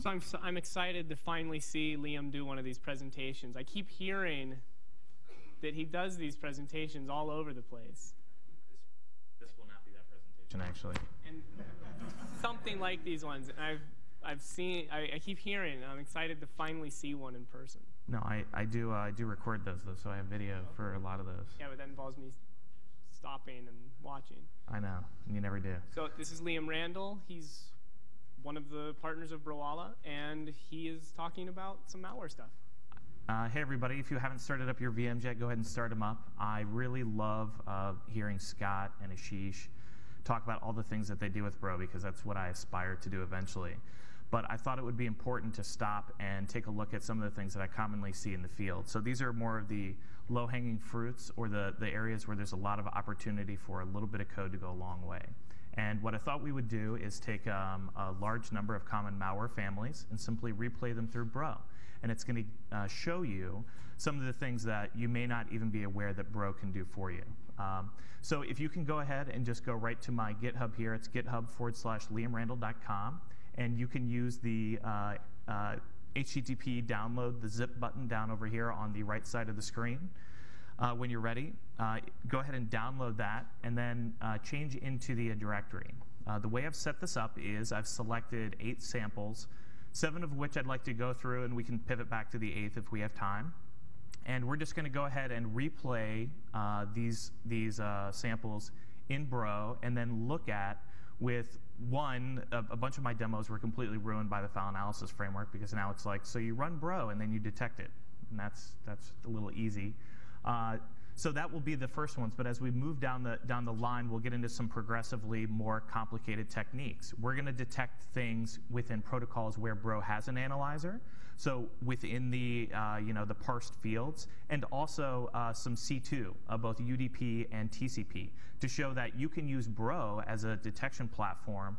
So I'm, so I'm excited to finally see Liam do one of these presentations. I keep hearing that he does these presentations all over the place. This, this will not be that presentation, actually. And something like these ones. And I've, I've seen, I, I keep hearing, I'm excited to finally see one in person. No, I, I do uh, I do record those though, so I have video for a lot of those. Yeah, but that involves me stopping and watching. I know, and you never do. So this is Liam Randall. He's one of the partners of Broala, and he is talking about some malware stuff. Uh, hey everybody, if you haven't started up your VMs yet, go ahead and start them up. I really love uh, hearing Scott and Ashish talk about all the things that they do with Bro because that's what I aspire to do eventually. But I thought it would be important to stop and take a look at some of the things that I commonly see in the field. So these are more of the low-hanging fruits or the, the areas where there's a lot of opportunity for a little bit of code to go a long way. And what I thought we would do is take um, a large number of common malware families and simply replay them through Bro. And it's going to uh, show you some of the things that you may not even be aware that Bro can do for you. Um, so if you can go ahead and just go right to my GitHub here, it's github forward slash liamrandall.com and you can use the uh, uh, HTTP download the zip button down over here on the right side of the screen. Uh, when you're ready, uh, go ahead and download that and then uh, change into the directory. Uh, the way I've set this up is I've selected eight samples, seven of which I'd like to go through and we can pivot back to the eighth if we have time. And we're just going to go ahead and replay these, these samples in Bro and then look at with one, a, a, bunch of my demos were completely ruined by the file analysis framework because now it's like, so you run bro and then you detect it. And that's, that's a little easy. Uh, so that will be the first ones, but as we move down the, down the line, we'll get into some progressively more complicated techniques. We're gonna detect things within protocols where Bro has an analyzer, so within the, uh, you know, the parsed fields, and also uh, some C2, uh, both UDP and TCP, to show that you can use Bro as a detection platform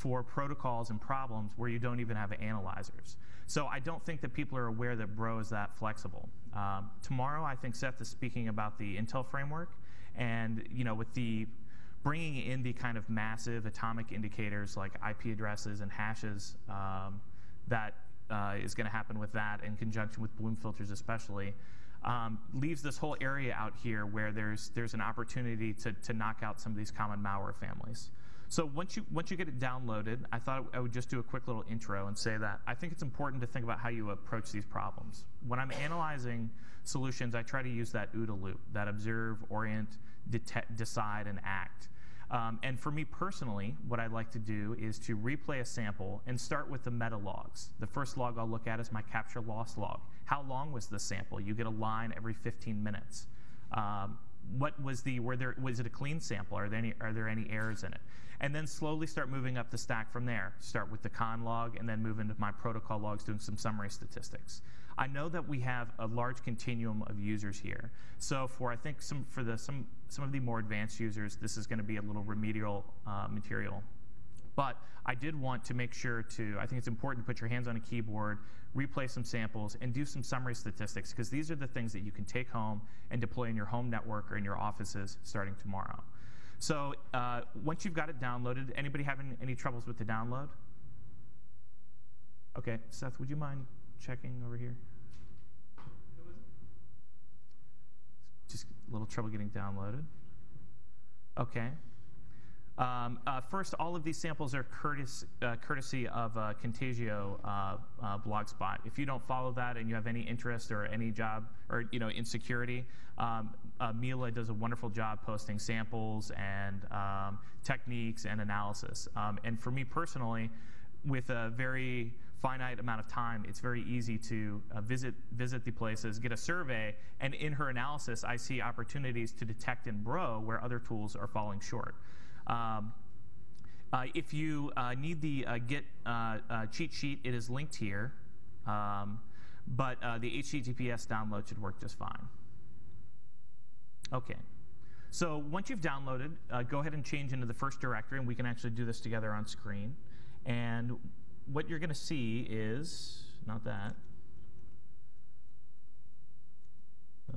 for protocols and problems where you don't even have analyzers. So I don't think that people are aware that Bro is that flexible. Um, tomorrow, I think Seth is speaking about the Intel framework, and you know, with the bringing in the kind of massive atomic indicators like IP addresses and hashes um, that uh, is going to happen with that in conjunction with Bloom filters especially, um, leaves this whole area out here where there's, there's an opportunity to, to knock out some of these common malware families. So once you, once you get it downloaded, I thought I would just do a quick little intro and say that I think it's important to think about how you approach these problems. When I'm analyzing solutions, I try to use that OODA loop, that observe, orient, detect, decide, and act. Um, and for me personally, what I'd like to do is to replay a sample and start with the meta logs. The first log I'll look at is my capture loss log. How long was the sample? You get a line every 15 minutes. Um, what was the, were there, was it a clean sample? Are there, any, are there any errors in it? And then slowly start moving up the stack from there. Start with the con log and then move into my protocol logs doing some summary statistics. I know that we have a large continuum of users here. So for I think some for the some some of the more advanced users, this is going to be a little remedial uh, material. But I did want to make sure to, I think it's important to put your hands on a keyboard, replay some samples, and do some summary statistics, because these are the things that you can take home and deploy in your home network or in your offices starting tomorrow. So uh, once you've got it downloaded, anybody having any troubles with the download? Okay, Seth, would you mind checking over here? Just a little trouble getting downloaded. Okay. Um, uh, first, all of these samples are courtesy, uh, courtesy of uh, Contagio uh, uh, Blogspot. If you don't follow that and you have any interest or any job or you know in security, um, uh, Mila does a wonderful job posting samples and um, techniques and analysis. Um, and for me personally, with a very finite amount of time, it's very easy to uh, visit, visit the places, get a survey, and in her analysis, I see opportunities to detect and Bro where other tools are falling short. Um, uh, if you uh, need the uh, Git uh, uh, cheat sheet, it is linked here, um, but the HTTPS download should work just fine. Okay. So once you've downloaded, go ahead and change into the first directory, and we can actually do this together on screen. And what you're going to see is, not that. Uh,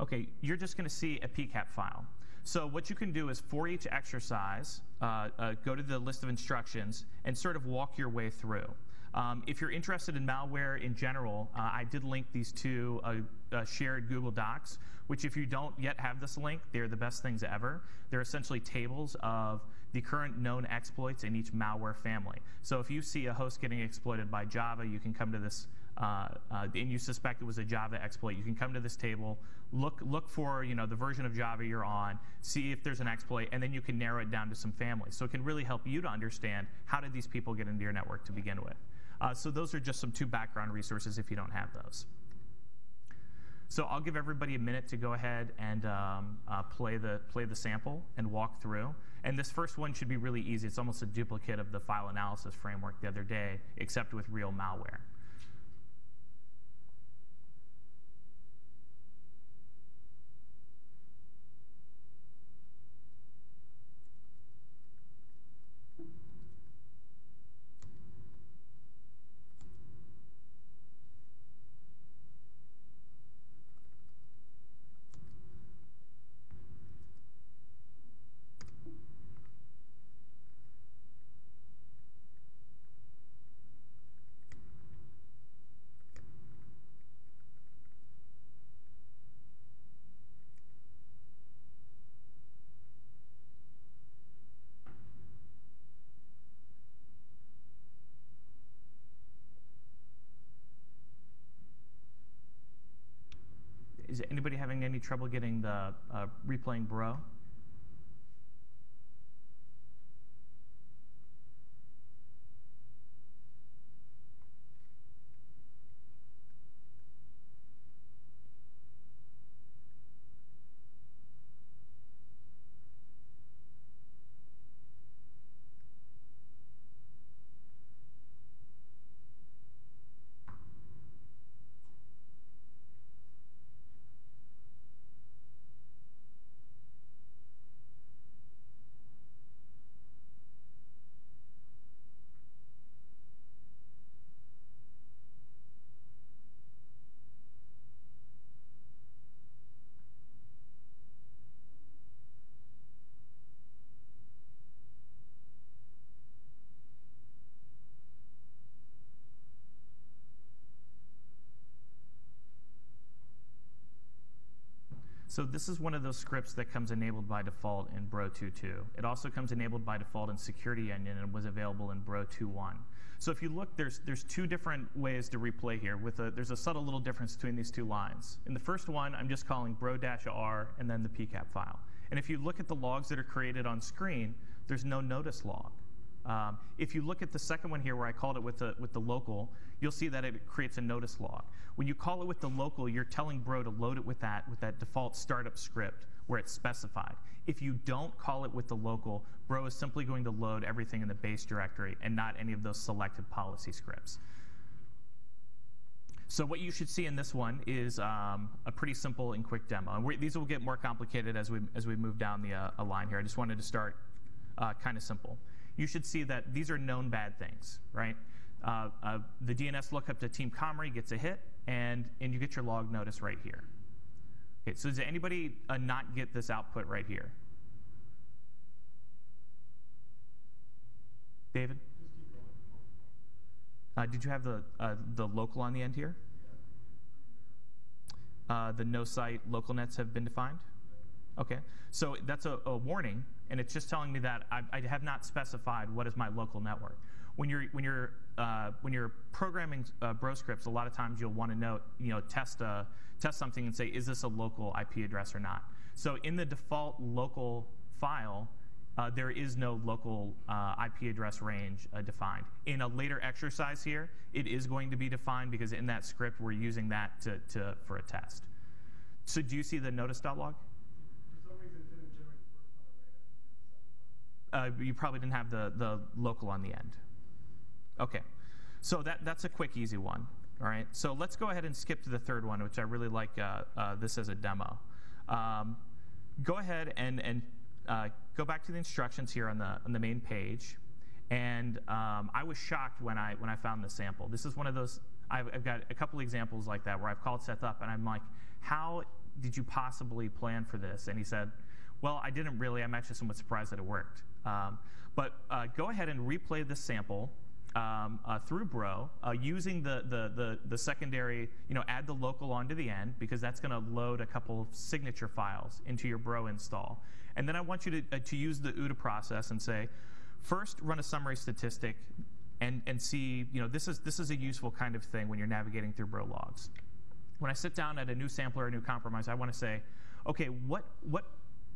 okay, you're just going to see a PCAP file. So what you can do is for each exercise, uh, uh, go to the list of instructions and sort of walk your way through. Um, if you're interested in malware in general, uh, I did link these to uh, uh, shared Google Docs, which if you don't yet have this link, they're the best things ever. They're essentially tables of the current known exploits in each malware family. So if you see a host getting exploited by Java, you can come to this, uh, uh, and you suspect it was a Java exploit, you can come to this table, look, look for you know, the version of Java you're on, see if there's an exploit, and then you can narrow it down to some families. So it can really help you to understand how did these people get into your network to begin with. Uh, so those are just some two background resources if you don't have those. So I'll give everybody a minute to go ahead and um, uh, play, the, play the sample and walk through. And this first one should be really easy. It's almost a duplicate of the file analysis framework the other day, except with real malware. Is anybody having any trouble getting the uh, replaying bro? So this is one of those scripts that comes enabled by default in Bro 2.2. It also comes enabled by default in Security Onion and was available in Bro 2.1. So if you look, there's, there's two different ways to replay here. With a, there's a subtle little difference between these two lines. In the first one, I'm just calling bro-r and then the pcap file. And if you look at the logs that are created on screen, there's no notice log. Um, if you look at the second one here where I called it with the, with the local, you'll see that it creates a notice log. When you call it with the local, you're telling Bro to load it with that, with that default startup script where it's specified. If you don't call it with the local, Bro is simply going to load everything in the base directory and not any of those selected policy scripts. So what you should see in this one is um, a pretty simple and quick demo. And these will get more complicated as we, as we move down the uh, line here. I just wanted to start uh, kind of simple you should see that these are known bad things, right? Uh, uh, the DNS lookup to Team Cymru gets a hit, and, and you get your log notice right here. Okay, so does anybody uh, not get this output right here? David? Uh, did you have the, uh, the local on the end here? Uh, the no site local nets have been defined? Okay, so that's a, a warning and it's just telling me that I, I, have not specified what is my local network. When you're when you're uh, when you're programming uh, bro scripts, a lot of times you'll want to know you know test a, uh, test something and say is this a local IP address or not. So in the default local file, uh, there is no local uh, IP address range uh, defined. In a later exercise here, it is going to be defined because in that script we're using that to, to for a test. So do you see the notice.log? Uh, you probably didn't have the, the local on the end. Okay, so that, that's a quick, easy one. All right, so let's go ahead and skip to the third one, which I really like uh, uh, this as a demo. Um, go ahead and, and uh, go back to the instructions here on the, on the main page. And um, I was shocked when I, when I found the sample. This is one of those, I've, I've got a couple examples like that where I've called Seth up and I'm like, how did you possibly plan for this? And he said, Well, I didn't really. I'm actually somewhat surprised that it worked. Um, but uh, go ahead and replay this sample um, uh, through Bro uh, using the, the, the, the, secondary, you know, add the local onto the end because that's going to load a couple of signature files into your Bro install. And then I want you to, uh, to use the OODA process and say, first run a summary statistic and, and see, you know, this is, this is a useful kind of thing when you're navigating through Bro logs. When I sit down at a new sampler or a new compromise, I want to say, okay, what, what,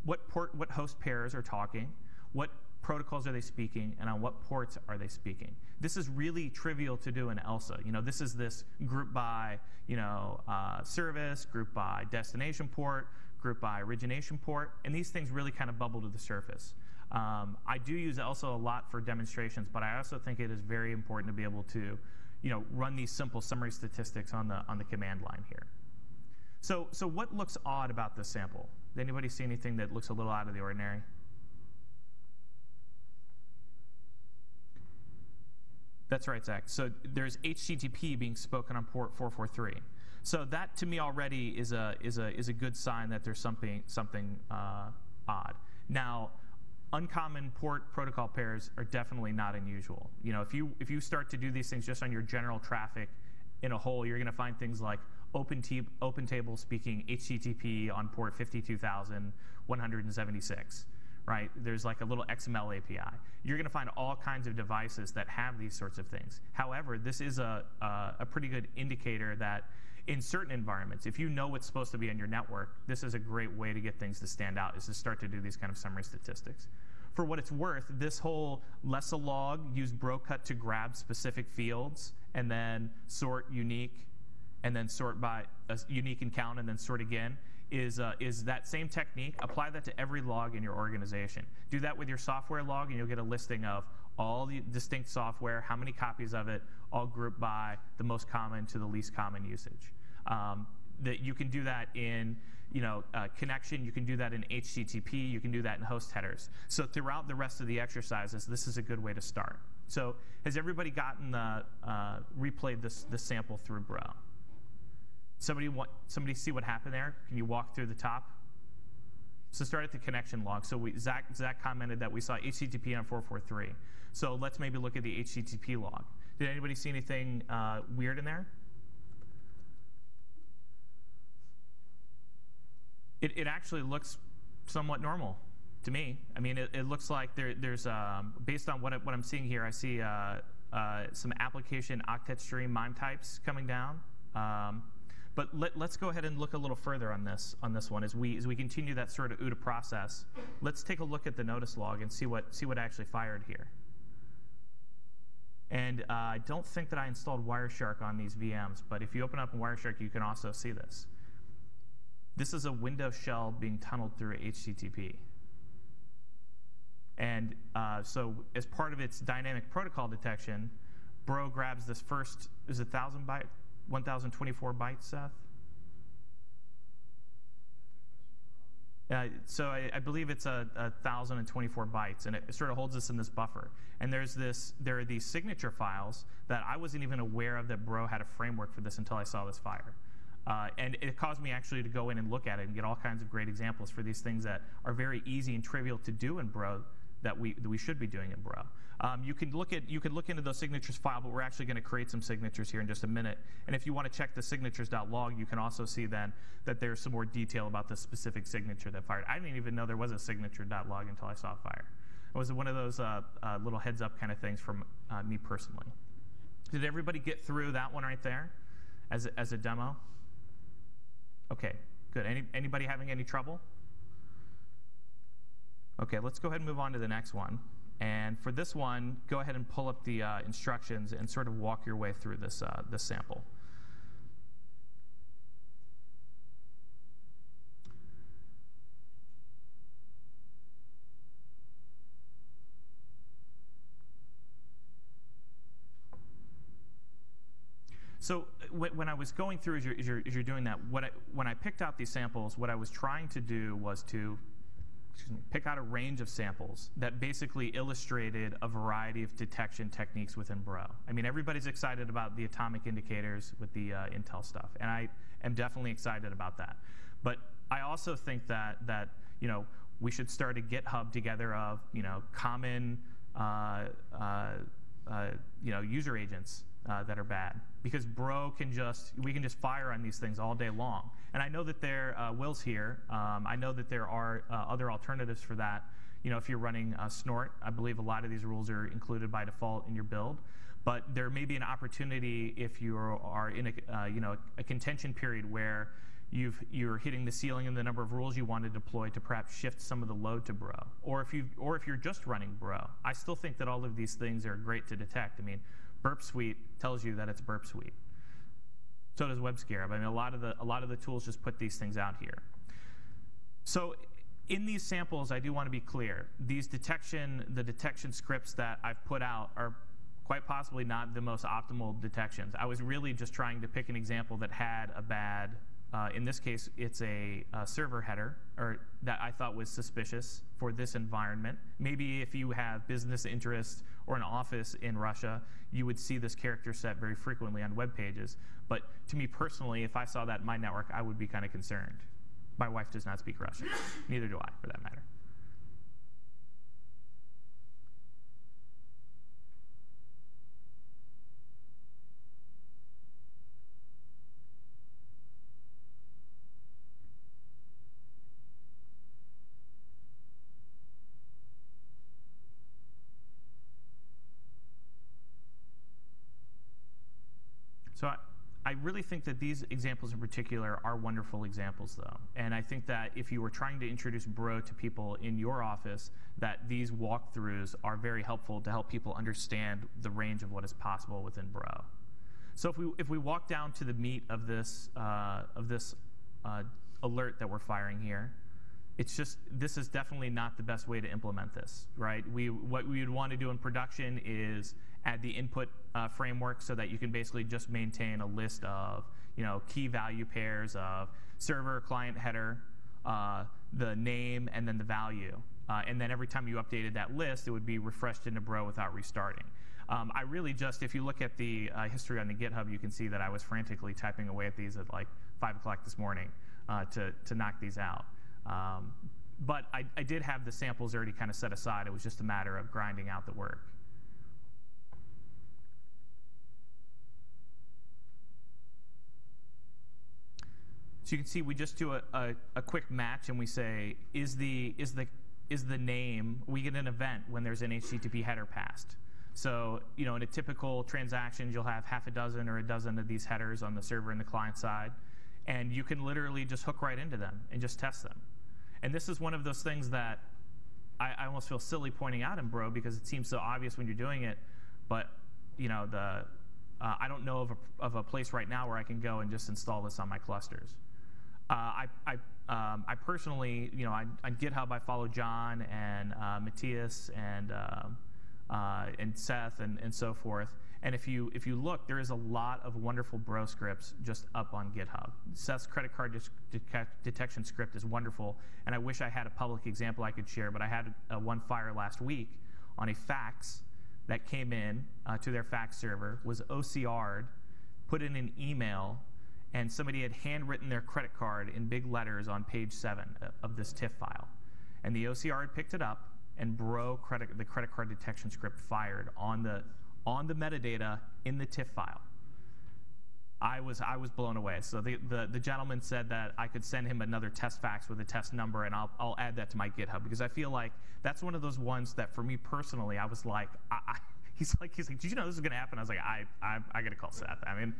what, port, what host pairs are talking? What protocols are they speaking and on what ports are they speaking. This is really trivial to do in ELSA. You know, this is this group by, you know, uh, service, group by destination port, group by origination port, and these things really kind of bubble to the surface. Um, I do use ELSA a lot for demonstrations, but I also think it is very important to be able to, you know, run these simple summary statistics on the on the command line here. So, so what looks odd about this sample? Did anybody see anything that looks a little out of the ordinary? That's right, Zach. So there's HTTP being spoken on port 443. So that to me already is a is a is a good sign that there's something something uh, odd. Now, uncommon port protocol pairs are definitely not unusual. You know, if you if you start to do these things just on your general traffic in a whole, you're going to find things like open, open table speaking HTTP on port 52176 right? There's like a little XML API. You're going to find all kinds of devices that have these sorts of things. However, this is a, a, a, pretty good indicator that in certain environments, if you know what's supposed to be on your network, this is a great way to get things to stand out, is to start to do these kind of summary statistics. For what it's worth, this whole less a log use brocut to grab specific fields and then sort unique and then sort by a unique and count and then sort again is, uh, is that same technique. Apply that to every log in your organization. Do that with your software log, and you'll get a listing of all the distinct software, how many copies of it, all grouped by the most common to the least common usage. Um, that you can do that in you know, uh, connection. You can do that in HTTP. You can do that in host headers. So throughout the rest of the exercises, this is a good way to start. So has everybody gotten the uh, replayed this, this sample through Bro? Somebody want somebody see what happened there? Can you walk through the top? So start at the connection log. So we, Zach, Zach commented that we saw HTTP on 443. So let's maybe look at the HTTP log. Did anybody see anything uh, weird in there? It, it actually looks somewhat normal to me. I mean, it, it looks like there, there's, um, based on what, I, what I'm seeing here, I see uh, uh, some application octet stream MIME types coming down. Um, but let, us go ahead and look a little further on this on this one as we as we continue that sort of OODA process. Let's take a look at the notice log and see what see what actually fired here. And uh, I don't think that I installed Wireshark on these VMs, but if you open up Wireshark, you can also see this. This is a Windows shell being tunneled through HTTP. And uh, so as part of its dynamic protocol detection, Bro grabs this first, is it 1,000 byte 1024 bytes, Seth? Uh, so I, I, believe it's a, a, 1024 bytes, and it sort of holds us in this buffer. And there's this, there are these signature files that I wasn't even aware of that Bro had a framework for this until I saw this fire. Uh, and it caused me actually to go in and look at it and get all kinds of great examples for these things that are very easy and trivial to do in Bro that we, that we should be doing in Bro. Um, you can look at you can look into those signatures file, but we're actually going to create some signatures here in just a minute. And if you want to check the signatures.log, you can also see then that there's some more detail about the specific signature that fired. I didn't even know there was a signature.log until I saw fire. It was one of those uh, uh, little heads up kind of things from uh, me personally. Did everybody get through that one right there as a, as a demo? Okay, good. Any, anybody having any trouble? Okay, let's go ahead and move on to the next one. And for this one, go ahead and pull up the uh, instructions and sort of walk your way through this, uh, this sample. So when I was going through, as you're, as you're, as you're doing that, I, when I picked out these samples, what I was trying to do was to me, pick out a range of samples that basically illustrated a variety of detection techniques within Bro. I mean, everybody's excited about the atomic indicators with the uh, Intel stuff, and I am definitely excited about that. But I also think that that you know we should start a GitHub together of you know common uh, uh, uh, you know user agents uh, that are bad. Because bro can just we can just fire on these things all day long. And i know that there uh, will's here. Um, i know that there are uh, other alternatives for that. You know if you're running snort i believe a lot of these rules are included by default in your build. But there may be an opportunity if you are in a you know a contention period where you've, you're hitting the ceiling in the number of rules you want to deploy to perhaps shift some of the load to Bro. Or if, you or if you're just running Bro, I still think that all of these things are great to detect. I mean, Burp Suite tells you that it's Burp Suite. So does WebScarab. I mean, a lot of the, a lot of the tools just put these things out here. So in these samples, I do want to be clear. These detection, the detection scripts that I've put out are quite possibly not the most optimal detections. I was really just trying to pick an example that had a bad uh, in this case, it's a, a, server header or that I thought was suspicious for this environment. Maybe if you have business interests or an office in Russia, you would see this character set very frequently on web pages. But to me personally, if I saw that in my network, I would be kind of concerned. My wife does not speak Russian. Neither do I, for that matter. So I, I really think that these examples in particular are wonderful examples, though. And I think that if you were trying to introduce Bro to people in your office, that these walkthroughs are very helpful to help people understand the range of what is possible within Bro. So if we, if we walk down to the meat of this, uh, of this uh, alert that we're firing here, it's just this is definitely not the best way to implement this, right? We what we would want to do in production is add the input uh, framework so that you can basically just maintain a list of you know key value pairs of server, client header, uh, the name, and then the value. Uh, and then every time you updated that list, it would be refreshed into Bro without restarting. Um, I really just, if you look at the uh, history on the GitHub, you can see that I was frantically typing away at these at like 5 o'clock this morning uh, to, to knock these out. Um, but I, I did have the samples already kind of set aside. It was just a matter of grinding out the work. So you can see we just do a, a, a, quick match and we say, is the, is, the, is the name, we get an event when there's an HTTP header passed. So you know, in a typical transaction, you'll have half a dozen or a dozen of these headers on the server and the client side. And you can literally just hook right into them and just test them. And this is one of those things that I, I almost feel silly pointing out in Bro because it seems so obvious when you're doing it, but you know the uh, I don't know of a, of a place right now where I can go and just install this on my clusters. Uh, I, I, um, I, personally, you know, I, on GitHub, I follow John and uh, Matthias and, uh, uh, and Seth and, and so forth. And if you, if you look, there is a lot of wonderful bro scripts just up on GitHub. Seth's credit card detection script is wonderful, and I wish I had a public example I could share, but I had a, one fire last week on a fax that came in uh, to their fax server, was OCR'd, put in an email, and somebody had handwritten their credit card in big letters on page seven uh, of this TIFF file. And the OCR had picked it up, and bro credit, the credit card detection script fired on the on the metadata in the TIFF file. I was, I was blown away. So the, the, the, gentleman said that I could send him another test fax with a test number, and I'll, I'll add that to my GitHub because I feel like that's one of those ones that for me personally, I was like, I, I, he's like, he's like, did you know this is going to happen? I was like, I, I, I got to call Seth. I mean,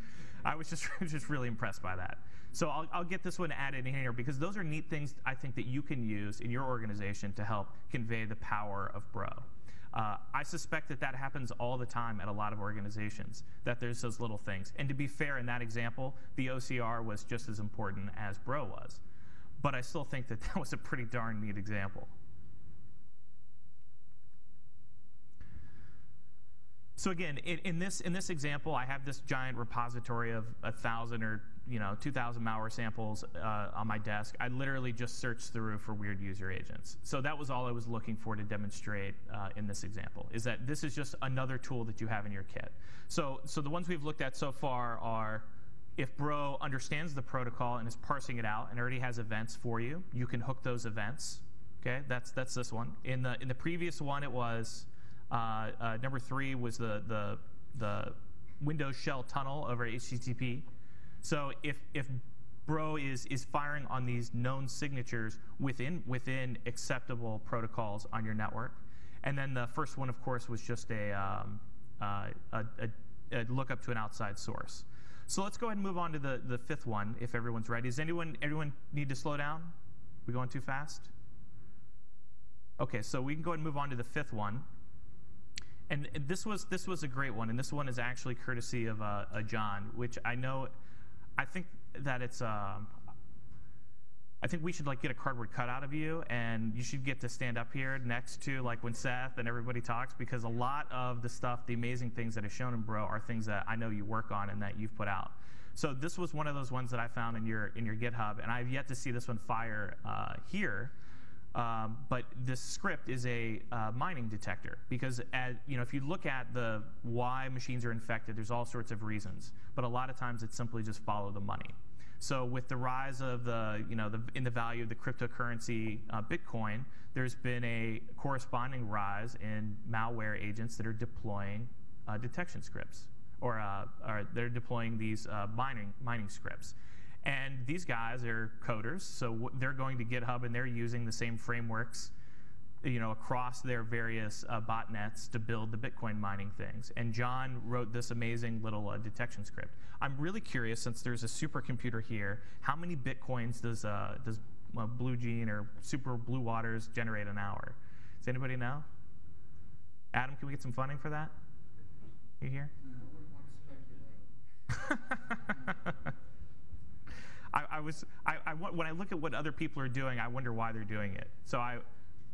I was just, just really impressed by that. So I'll, I'll get this one added in here because those are neat things I think that you can use in your organization to help convey the power of Bro. Uh, I suspect that that happens all the time at a lot of organizations, that there's those little things. And to be fair, in that example, the OCR was just as important as Bro was. But I still think that that was a pretty darn neat example. So again, in, in, this in this example, I have this giant repository of a thousand or you know 2,000 malware samples uh, on my desk. I literally just searched through for weird user agents. So that was all I was looking for to demonstrate uh, in this example. Is that this is just another tool that you have in your kit. So so the ones we've looked at so far are. If Bro understands the protocol and is parsing it out and already has events for you, you can hook those events Okay, that's that's this one. In the in the previous one, it was number three was the the the Windows shell tunnel over HTTP. So if if Bro is is firing on these known signatures within within acceptable protocols on your network, and then the first one, of course, was just a um, uh, a, a, a lookup to an outside source. So let's go ahead and move on to the, the fifth one, if everyone's ready. Does anyone everyone need to slow down? We going too fast? Okay, so we can go ahead and move on to the fifth one. And this was this was a great one, and this one is actually courtesy of uh, uh, John, which I know. I think that it's. Um, I think we should like get a cardboard cutout of you, and you should get to stand up here next to like when Seth and everybody talks, because a lot of the stuff, the amazing things that are shown in Bro, are things that I know you work on and that you've put out. So this was one of those ones that I found in your in your GitHub, and I've yet to see this one fire uh, here. Um, but this script is a uh, mining detector because, as, you know, if you look at the why machines are infected, there's all sorts of reasons. But a lot of times it's simply just follow the money. So with the rise of the, you know, the, in the value of the cryptocurrency uh, Bitcoin, there's been a corresponding rise in malware agents that are deploying uh, detection scripts, or, uh, or they're deploying these uh, mining mining scripts. And these guys are coders, so they're going to GitHub and they're using the same frameworks you know, across their various uh, botnets to build the Bitcoin mining things. And John wrote this amazing little uh, detection script. I'm really curious, since there's a supercomputer here, how many Bitcoins does, uh, does uh, Blue Gene or Super Blue Waters generate an hour? Does anybody know? Adam, can we get some funding for that? You here? I, I, was I, I, when I look at what other people are doing, I wonder why they're doing it. So I,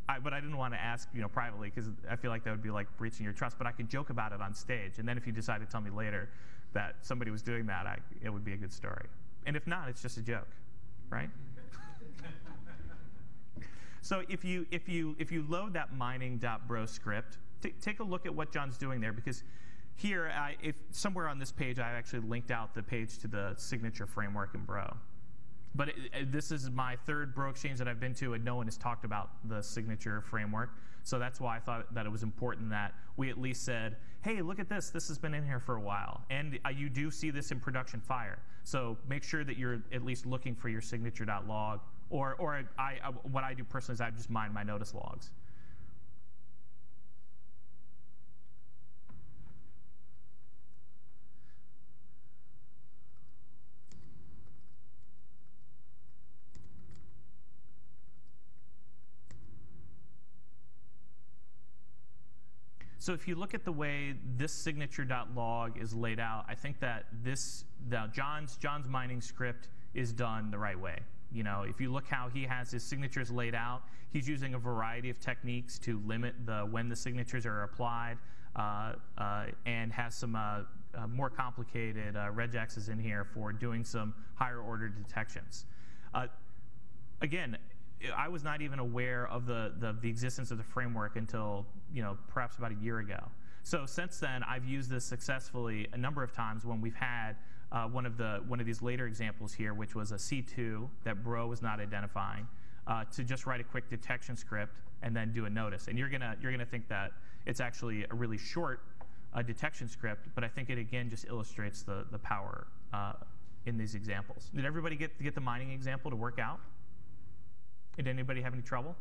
I, but I didn't want to ask, you know, privately because I feel like that would be like breaching your trust. But I could joke about it on stage, and then if you decide to tell me later that somebody was doing that, I, it would be a good story. And if not, it's just a joke, right? so if you if you if you load that mining.bro script, take a look at what John's doing there because here, I, if somewhere on this page, I actually linked out the page to the signature framework in Bro. But it, it, this is my third Bro Exchange that I've been to, and no one has talked about the signature framework. So that's why I thought that it was important that we at least said, hey, look at this. This has been in here for a while. And uh, you do see this in production fire. So make sure that you're at least looking for your signature.log. Or, or I, I, what I do personally is I just mine my notice logs. So if you look at the way this signature.log is laid out, I think that this the John's John's mining script is done the right way. You know, if you look how he has his signatures laid out, he's using a variety of techniques to limit the when the signatures are applied, uh, uh, and has some uh, uh more complicated uh, regexes in here for doing some higher order detections. Uh, again, I was not even aware of the, the, the, existence of the framework until, you know, perhaps about a year ago. So since then, I've used this successfully a number of times when we've had uh, one of the one of these later examples here, which was a C2 that Bro was not identifying, uh, to just write a quick detection script and then do a notice. And you're gonna you're gonna think that it's actually a really short uh, detection script, but I think it again just illustrates the the power uh, in these examples. Did everybody get get the mining example to work out? Did anybody have any trouble?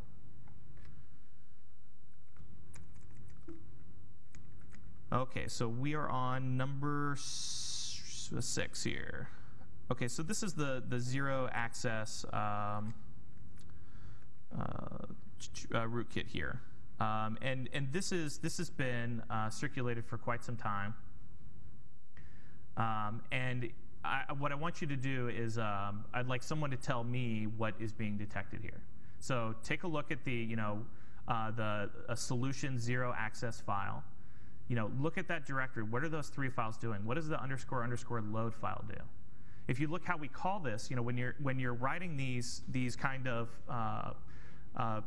Okay, so we are on number six here. Okay, so this is the, the zero access um, uh, uh, rootkit here. Um, and and this, is, this has been uh, circulated for quite some time. Um, and I, what I want you to do is um, I'd like someone to tell me what is being detected here. So take a look at the, you know, uh, the solution zero access file. You know, look at that directory. What are those three files doing? What does the underscore underscore load file do? If you look how we call this, you know, when you're when you're writing these these kind of uh, uh,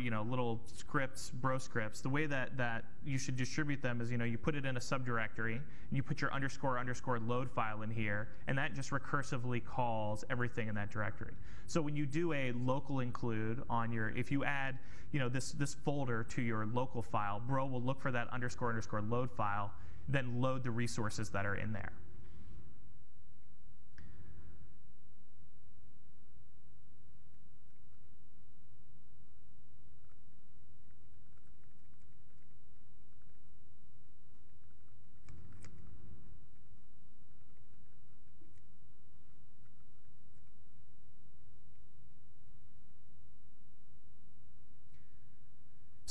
you know little scripts, bro scripts. The way that that you should distribute them is you know you put it in a subdirectory and you put your underscore underscore load file in here, and that just recursively calls everything in that directory. So when you do a local include on your, if you add you know this this folder to your local file, bro will look for that underscore underscore load file, then load the resources that are in there.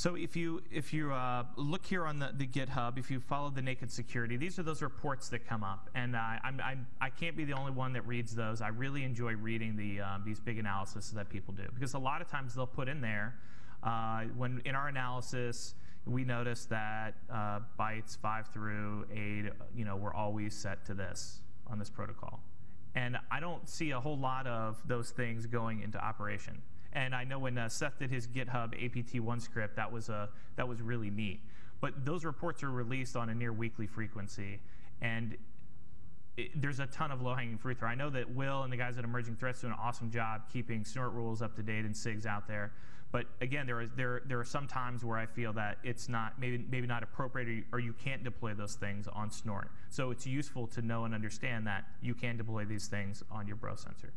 So if you if you uh, look here on the, the GitHub, if you follow the naked security, these are those reports that come up, and uh, I'm, I'm I can't be the only one that reads those. I really enjoy reading the um, these big analyses that people do because a lot of times they'll put in there uh, when in our analysis we notice that uh, bytes five through eight, you know, were always set to this on this protocol, and I don't see a whole lot of those things going into operation. And I know when uh, Seth did his GitHub APT1 script, that was, uh, that was really neat. But those reports are released on a near weekly frequency. And it, there's a ton of low-hanging fruit there. I know that Will and the guys at Emerging Threats do an awesome job keeping snort rules up to date and SIGs out there. But again, there, is, there, there are some times where I feel that it's not maybe, maybe not appropriate or you, or you can't deploy those things on snort. So it's useful to know and understand that you can deploy these things on your bro sensor.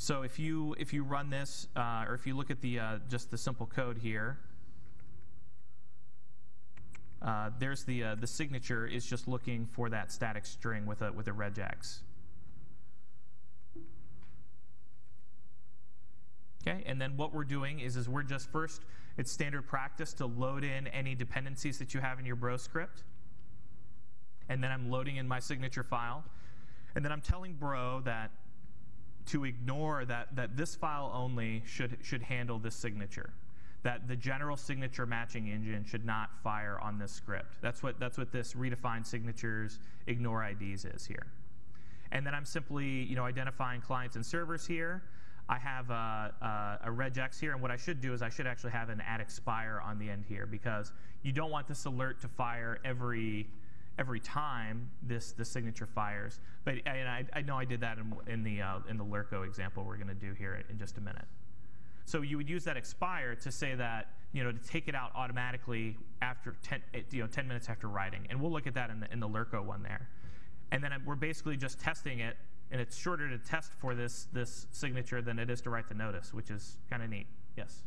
So if you if you run this, uh, or if you look at the uh, just the simple code here, uh, there's the uh, the signature is just looking for that static string with a with a regex. Okay, and then what we're doing is is we're just first it's standard practice to load in any dependencies that you have in your bro script, and then I'm loading in my signature file, and then I'm telling bro that to ignore that, that this file only should, should handle this signature. That the general signature matching engine should not fire on this script. That's what, that's what this redefined signatures ignore IDs is here. And then I'm simply you know, identifying clients and servers here. I have a, a, a, regex here, and what I should do is I should actually have an add expire on the end here because you don't want this alert to fire every every time this the signature fires. But and I, I know I did that in, in the uh, in the Lurko example we're going to do here in just a minute. So you would use that expire to say that you know to take it out automatically after 10 you know 10 minutes after writing, and we'll look at that in the in the Lurko one there. And then we're basically just testing it, and it's shorter to test for this this signature than it is to write the notice, which is kind of neat. Yes.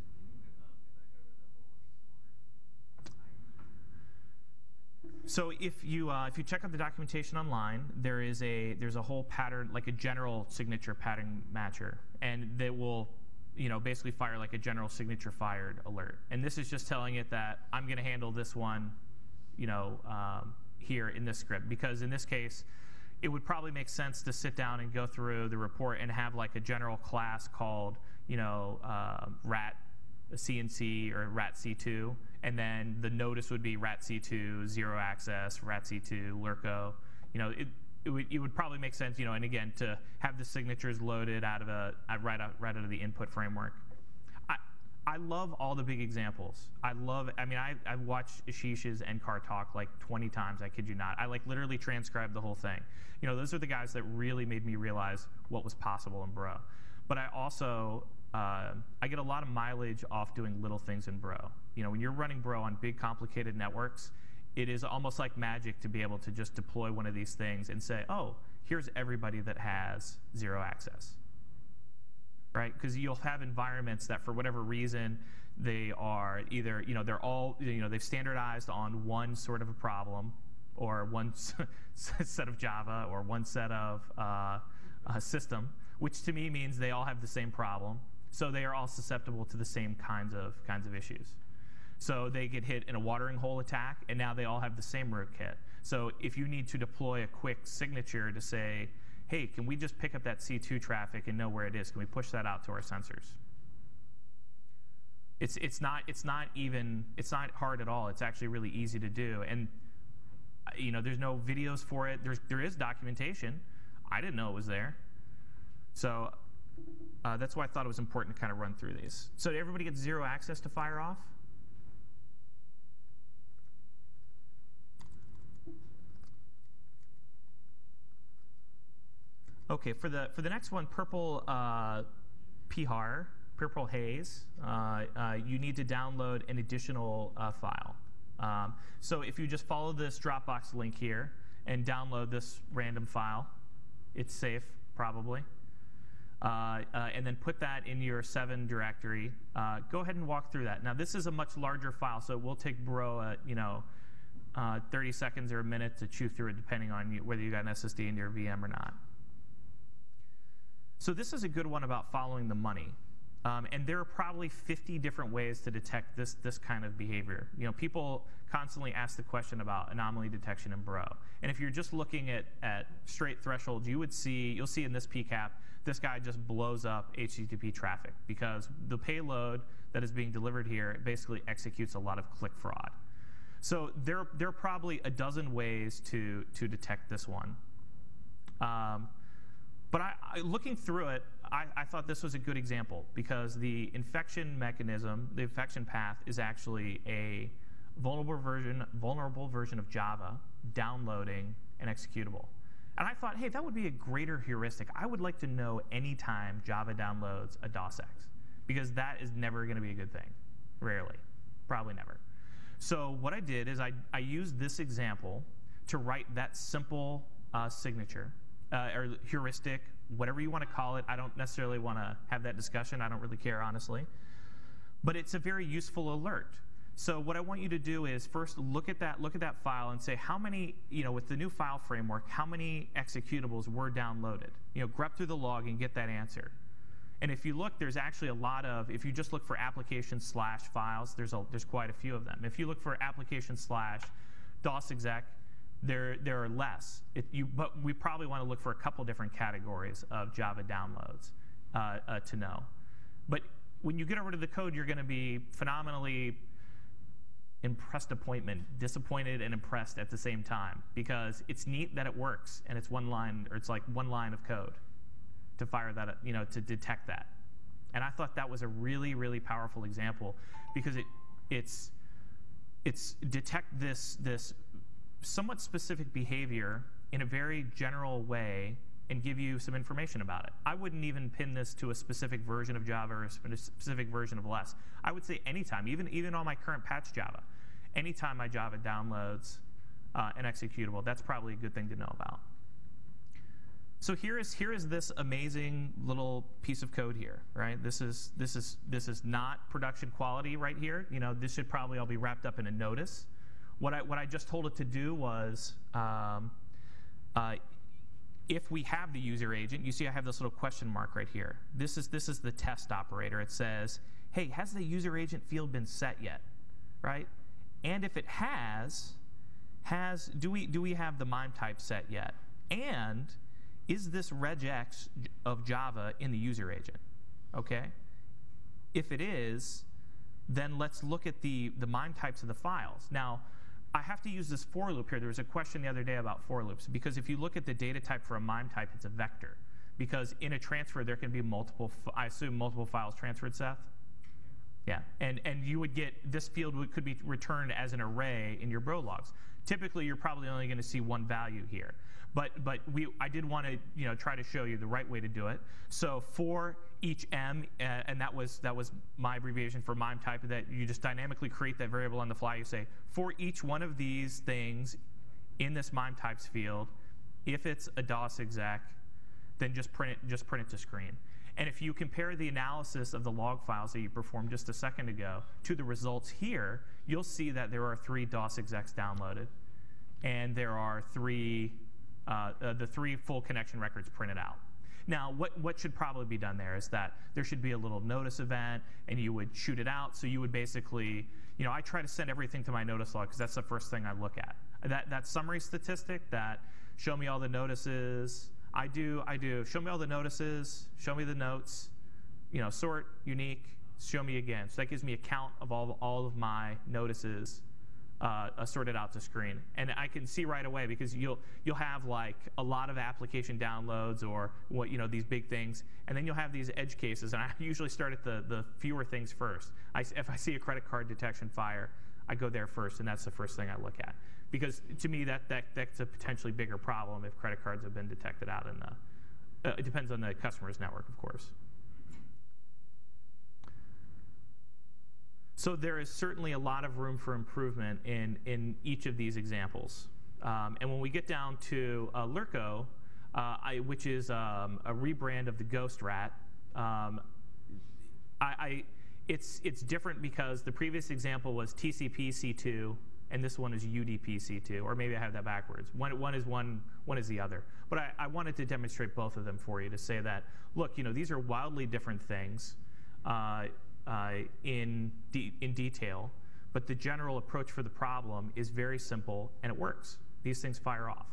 So if you uh, if you check out the documentation online, there is a there's a whole pattern like a general signature pattern matcher, and that will you know basically fire like a general signature fired alert. And this is just telling it that I'm going to handle this one, you know, um, here in this script because in this case, it would probably make sense to sit down and go through the report and have like a general class called you know uh, rat CNC or rat C2 and then the notice would be RATC2, zero access, RATC2, Lurko. You know, it, it would, it would probably make sense, you know, and again, to have the signatures loaded out of a, right out, right out of the input framework. I, I love all the big examples. I love, I mean, I, I've watched Ashish's NCAR talk like 20 times, I kid you not. I like literally transcribed the whole thing. You know, those are the guys that really made me realize what was possible in Bro. But I also uh, I get a lot of mileage off doing little things in Bro. You know, when you're running Bro on big, complicated networks, it is almost like magic to be able to just deploy one of these things and say, oh, here's everybody that has zero access. Right? Because you'll have environments that, for whatever reason, they are either, you know, they're all, you know, they've standardized on one sort of a problem or one set of Java or one set of uh, system, which to me means they all have the same problem so they are all susceptible to the same kinds of kinds of issues. So they get hit in a watering hole attack, and now they all have the same rootkit. So if you need to deploy a quick signature to say, hey, can we just pick up that C2 traffic and know where it is? Can we push that out to our sensors? It's, it's, not, it's not even, it's not hard at all. It's actually really easy to do. And you know, there's no videos for it. There's, there is documentation. I didn't know it was there. So uh, that's why I thought it was important to kind of run through these. So everybody get zero access to fire Okay, for the for the next one, purple uh, purple haze, uh, uh, you need to download an additional uh, file. Um, so if you just follow this Dropbox link here and download this random file, it's safe probably. Uh, uh, and then put that in your 7 directory. Go ahead and walk through that. Now, this is a much larger file, so it will take Bro, you know, uh, 30 seconds or a minute to chew through it, depending on you, whether you got an SSD in your VM or not. So this is a good one about following the money. Um, and there are probably 50 different ways to detect this, this kind of behavior. You know, people constantly ask the question about anomaly detection in Bro. And if you're just looking at, at straight thresholds, you would see, you'll see in this PCAP, this guy just blows up HTTP traffic because the payload that is being delivered here basically executes a lot of click fraud. So there, there are probably a dozen ways to, to detect this one. Um, but I, I, looking through it, I, I, thought this was a good example because the infection mechanism, the infection path, is actually a vulnerable version, vulnerable version of Java downloading an executable. And I thought, hey, that would be a greater heuristic. I would like to know anytime Java downloads a DOSX because that is never going to be a good thing. Rarely. Probably never. So what I did is I, I used this example to write that simple uh, signature uh, or heuristic, whatever you want to call it. I don't necessarily want to have that discussion. I don't really care, honestly. But it's a very useful alert. So what I want you to do is first look at that look at that file and say how many you know with the new file framework how many executables were downloaded. You know, grep through the log and get that answer. And if you look, there's actually a lot of if you just look for application slash files, there's a there's quite a few of them. If you look for application slash DOS exec, there there are less. It, you, but we probably want to look for a couple different categories of Java downloads uh, uh, to know. But when you get over to the code, you're going to be phenomenally impressed appointment, disappointed and impressed at the same time because it's neat that it works and it's one line or it's like one line of code to fire that, you know, to detect that. And I thought that was a really, really powerful example because it, it's, it's detect this, this somewhat specific behavior in a very general way and give you some information about it. I wouldn't even pin this to a specific version of Java or a specific version of less. I would say anytime, even, even on my current patch Java, anytime my Java downloads uh, an executable, that's probably a good thing to know about. So here is here is this amazing little piece of code here, right? This is this is this is not production quality right here. You know, this should probably all be wrapped up in a notice. What I what I just told it to do was um, uh, if we have the user agent, you see I have this little question mark right here. This is, this is the test operator. It says, hey, has the user agent field been set yet? Right? And if it has, has do we, do we have the MIME type set yet? And is this regex of Java in the user agent? Okay? If it is, then let's look at the, the MIME types of the files. Now, I have to use this for loop here. There was a question the other day about for loops, because if you look at the data type for a MIME type, it's a vector. Because in a transfer, there can be multiple, I assume multiple files transferred, Seth? Yeah, and, and you would get, this field could be returned as an array in your bro logs. Typically, you're probably only going to see one value here. But, but we, I did want to you know, try to show you the right way to do it. So for each m, uh, and that was, that was my abbreviation for MIME type, that you just dynamically create that variable on the fly. You say, for each one of these things in this MIME types field, if it's a DOS exec, then just print it, just print it to screen. And if you compare the analysis of the log files that you performed just a second ago to the results here, you'll see that there are three DOS execs downloaded, and there are three uh, uh, the three full connection records printed out. Now, what, what should probably be done there is that there should be a little notice event, and you would shoot it out. So you would basically, you know, I try to send everything to my notice log because that's the first thing I look at. That, that summary statistic that show me all the notices, I do, I do, show me all the notices, show me the notes, you know, sort, unique, show me again. So that gives me a count of all, all of my notices uh, sorted out to screen. And I can see right away because you'll you'll have like a lot of application downloads or what you know these big things, and then you'll have these edge cases. And I usually start at the the fewer things first. I, if I see a credit card detection fire, I go there first, and that's the first thing I look at because to me that, that that's a potentially bigger problem if credit cards have been detected out in the. Uh, it depends on the customer's network, of course. So there is certainly a lot of room for improvement in, in each of these examples. Um, and when we get down to uh, LURK0, uh, I, which is um, a rebrand of the Gh0st RAT, um, I, I, it's, it's different because the previous example was TCP C2 and this one is UDP C2, or maybe I have that backwards. One, one is one, one is the other. But I, I wanted to demonstrate both of them for you to say that, look, you know, these are wildly different things. Uh, Uh, in, de in detail, but the general approach for the problem is very simple and it works. These things fire off.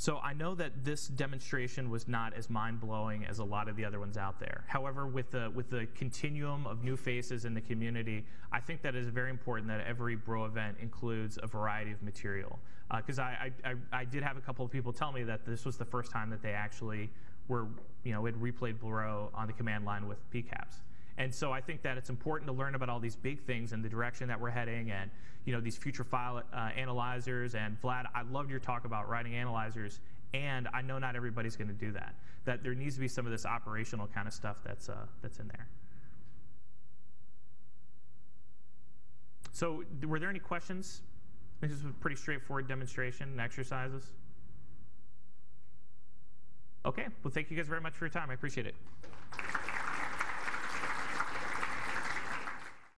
So I know that this demonstration was not as mind-blowing as a lot of the other ones out there. However, with the, with the continuum of new faces in the community, I think that it is very important that every Bro event includes a variety of material. Because uh, I, I, I did have a couple of people tell me that this was the first time that they actually were, you know, had replayed Bro on the command line with PCAPs. And so I think that it's important to learn about all these big things and the direction that we're heading and you know these future file uh, analyzers. And Vlad, I loved your talk about writing analyzers. And I know not everybody's going to do that. That there needs to be some of this operational kind of stuff that's uh, that's in there. So were there any questions? This is a pretty straightforward demonstration and exercises. Okay, well, thank you guys very much for your time. I appreciate it.